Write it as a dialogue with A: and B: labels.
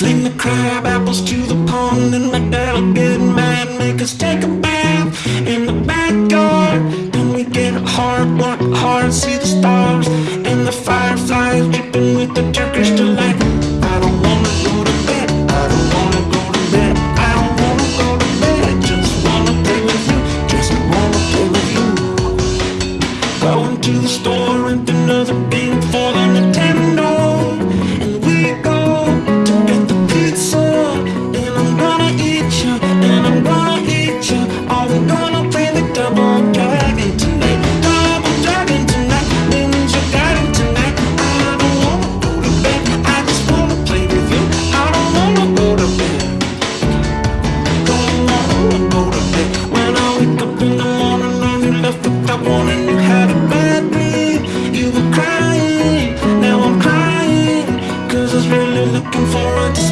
A: Fling the crab apples to the pond And my dad'll get mad. Make us take a bath in the backyard. Then we get hard, work hard See the stars and the fireflies Dripping with the Turkish delight. I don't wanna go to bed. I don't wanna go to bed. I don't wanna go to bed. Just wanna play with you. Just wanna play with you. Going to the store Rent another game for warning You had a bad dream. You were crying Now I'm crying Cause I was really looking forward to